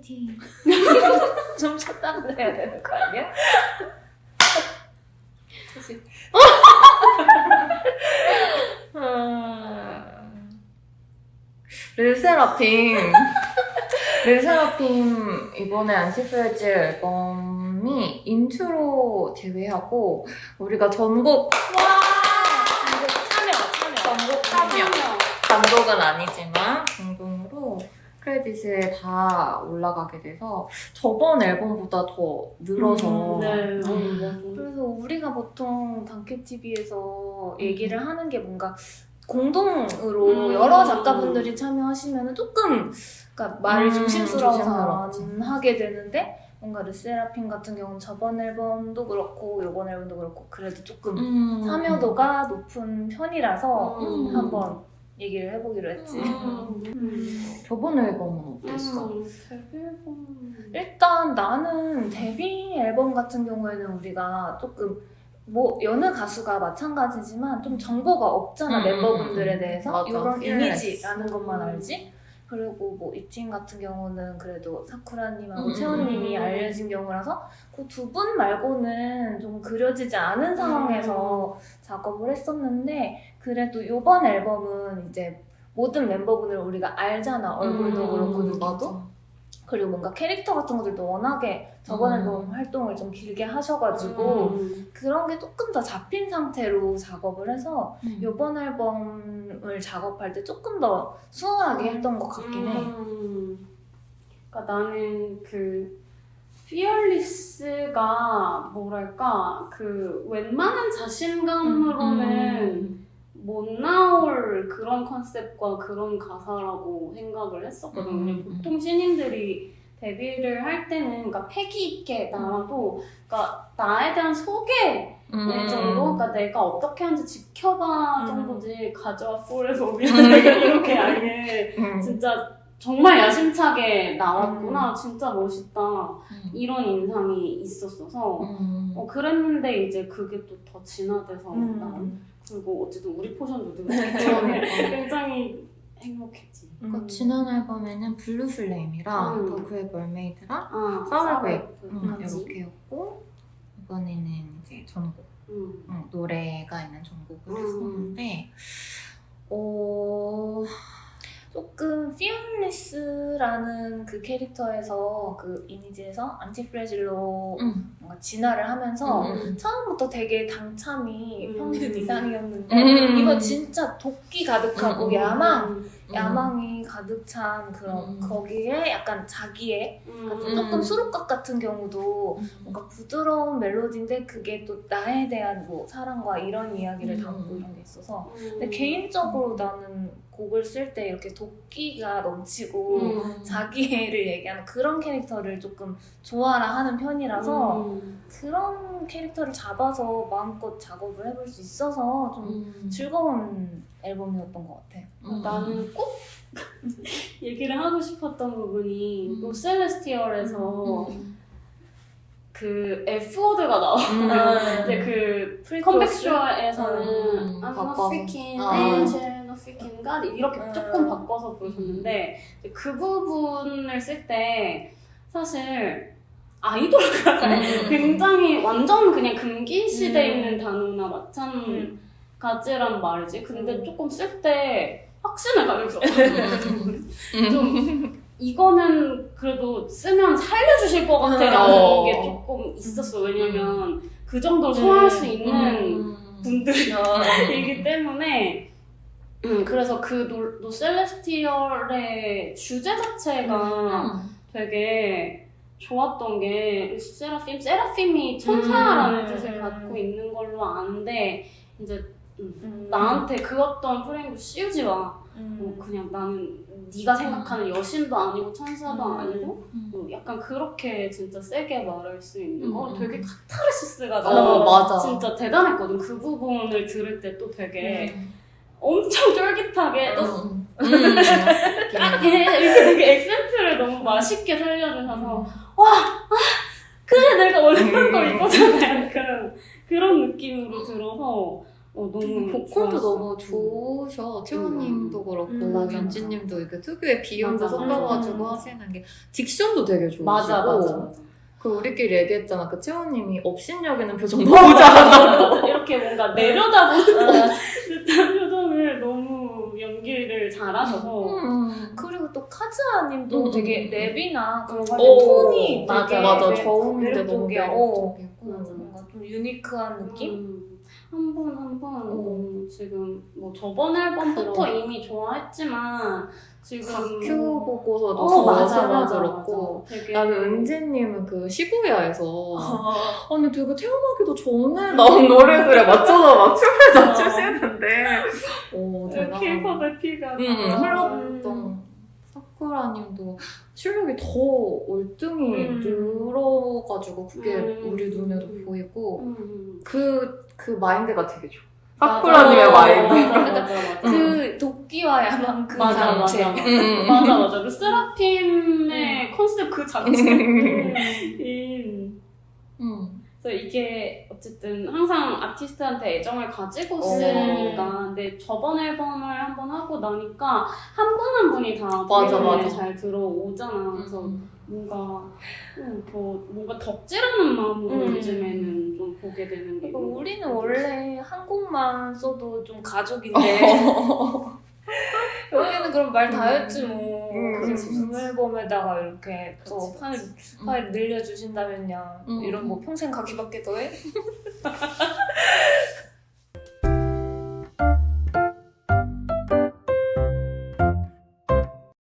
화이팅. 좀 쳤다고 해야 되는 거 아니야? 르세라핌. 르세라핌 이번에 ANTIFRAGILE 앨범이 인트로 제외하고 우리가 전곡. 참여, 참여. 전곡 참여. 단독은 아니지만 크레딧에 다 올라가게 돼서 저번 앨범보다 더 늘어서 네. 음. 그래서 우리가 보통 단케TV에서 얘기를 하는 게 뭔가 공동으로 음. 여러 작가분들이 참여하시면 조금 그러니까 말을 음, 조심스러워서. 안 하게 되는데 뭔가 르세라핌 같은 경우는 저번 앨범도 그렇고 이번 앨범도 그렇고 그래도 조금 음. 참여도가 높은 편이라서 음. 한번 얘기를 해보기로 했지. 음. 저번 앨범은 어땠어? 음, 데뷔 앨범. 일단 나는 데뷔 앨범 같은 경우에는 우리가 조금 뭐 여느 가수가 마찬가지지만 좀 정보가 없잖아 음, 멤버분들에 음, 음. 대해서 맞아. 이런. 이미지라는 것만 알지 그리고 뭐 이팀 같은 경우는 그래도 사쿠라님하고 음, 채원님이 음. 알려진 경우라서 그 두 분 말고는 좀 그려지지 않은 상황에서 작업을 했었는데 그래도 이번 앨범은 이제 모든 멤버분을 우리가 알잖아 얼굴도 음, 그렇고 누구도 맞아. 그리고 뭔가 캐릭터 같은 것들도 워낙에 저번 음. 앨범 활동을 좀 길게 하셔가지고 음. 그런 게 조금 더 잡힌 상태로 작업을 해서 음. 이번 앨범을 작업할 때 조금 더 수월하게 했던 것 같긴 해. 음. 그러니까 나는 그 피어리스가 뭐랄까 그 웬만한 자신감으로는 못 나올 그런 컨셉과 그런 가사라고 생각을 했었거든. 음, 왜냐면 보통 신인들이 데뷔를 할 때는 그러니까 패기 있게 나와도 그러니까 나에 대한 소개 음. 네 정도? 그러니까 내가 어떻게 하는지 지켜봐 음. 정도지 가져와 포에서 이렇게 아예 음. 진짜 정말 야심차게 나왔구나 진짜 멋있다 이런 인상이 있었어서 음. 어, 그랬는데 이제 그게 또 더 진화돼서 난 음. 그리고 어쨌든 우리 포션도 되게 그러니까. 굉장히 행복했지 그 지난 앨범에는 Blue Flame이랑 음. The Great Mermaid랑 아 Sour Grapes 음, 맞지? 이렇게였고 이번에는 이제 전곡 음. 음, 노래가 있는 전곡을 음. 했었는데 어... 조금 FEARLESS라는 그 캐릭터에서 그 이미지에서 ANTIFRAGILE로 음. 뭔가 진화를 하면서 음. 처음부터 되게 당참이 음. 평균 이상이었는데 음. 이거 진짜 독기 가득하고 음. 야망 음. 야망이 가득 찬 그런 음. 거기에 약간 자기의 음. 조금 수록곡 같은 경우도 음. 뭔가 부드러운 멜로디인데 그게 또 나에 대한 뭐 사랑과 이런 이야기를 음. 담고 이런 게 있어서 음. 근데 개인적으로 나는 곡을 쓸 때 이렇게 도끼가 넘치고 음. 자기를 얘기하는 그런 캐릭터를 조금 좋아라 하는 편이라서 음. 그런 캐릭터를 잡아서 마음껏 작업을 해볼 수 있어서 좀 음. 즐거운 앨범이었던 것 같아. 음. 나는 꼭 얘기를 하고 싶었던 부분이 음. No Celestial에서 음. 그 F word가 나와. 음. 이제 그 pre-chorus? 컴백쇼에서는 음, I'm not freaking 아. angel, not freaking God 이렇게 음. 조금 바꿔서 부르셨는데 이제 그 부분을 쓸 때 사실 아이돌 가사에 음. 굉장히 완전 그냥 금기시돼 음. 있는 단어나 마찬가지란 말이지. 근데 조금 쓸 때 확신을 가졌어. 좀 이거는 그래도 쓰면 살려주실 것 같아라는 어. 게 조금 있었어. 왜냐면 그 정도로 소화할 수 있는 음. 분들이기 때문에 음, 그래서 그 노, 노셀레스티얼의 주제 자체가 음. 되게 좋았던 게 세라핌, 세라핌이 천사라는 음. 뜻을 갖고 있는 걸로 아는데 이제 음, 음. 나한테 그 어떤 프레임도 씌우지 마. 음. 뭐 그냥 나는 네가 생각하는 여신도 아니고 천사도 음. 아니고 음. 뭐 약간 그렇게 진짜 세게 말할 수 있는 거 음. 되게 카타르시스가 어, 나 맞아. 진짜 대단했거든 그 부분을 들을 때 또 되게 음. 엄청 쫄깃하게 또 음. 음. 딱 이렇게 되게 액센트를 너무 맛있게 살려주셔서 와 아, 그래 내가 원하는 거 음. 이거잖아 약간 그런 느낌으로 들어서 어, 어, 너무 보컬도 좋았어. 너무 좋으셔. 채원님도 그렇고 음, 민지님도 이렇게 특유의 비음도 섞어가지고 맞아. 하시는 게 딕션도 되게 좋으시고 맞아 맞아 맞아. 그 우리끼리 얘기했잖아. 그 채원님이 업신여기는 표정 너무 잘한다고. 이렇게 뭔가 내려다보는 듯한 표정을 너무 연기를 잘하셔서 음. 그리고 또 카즈아님도 음. 되게 랩이나 그런 거 오, 톤이 맞아 되게 맞아 매- 저음인데 너무 맞아. 뭔가 좀 유니크한 느낌? 음, 한번 한 번 어. 뭐 지금 뭐 저번 앨범부터 그럼. 이미 좋아했지만 지금 다큐 보고서도 어더 맞아 맞아 그렇고 맞아. 되게 나는 은지님은 그 시부야에서 어. 아니 되게 태어나기도 전에 나온 노래들에 맞춰서 막 춤을 다 어. 추시는데 오 대단하다 킬팝의 피가 응, 나. 흘렀던 사쿠라님도 실력이 더 월등히 음. 늘어가지고 그게 음. 우리 눈에도 보이고 음. 그, 그 마인드가 되게 좋아 맞아. 사쿠라님의 맞아, 마인드 맞아 맞아 맞아 그 도끼와 야망 그 맞아 자체. 맞아 음. 맞아 맞아 그 세라핌의 컨셉 그 자체인 음. 그래서 이게 어쨌든 항상 아티스트한테 애정을 가지고 어. 쓰니까 근데 저번 앨범을 한 번 하고 나니까 한 분한 분이 다 맞아, 맞아. 잘 들어오잖아 그래서 음. 뭔가 음, 더 뭔가 덕질하는 마음으로 음. 요즘에는 좀 보게 되는 게 그러니까 우리는. 원래 한국만 써도 좀 가족인데 여기는 그럼 말 다 했지 뭐. 음, 앨범에다가 이렇게 또 파일, 그치. 파일 늘려주신다면야 음. 이런 뭐 평생 가기밖에 더해?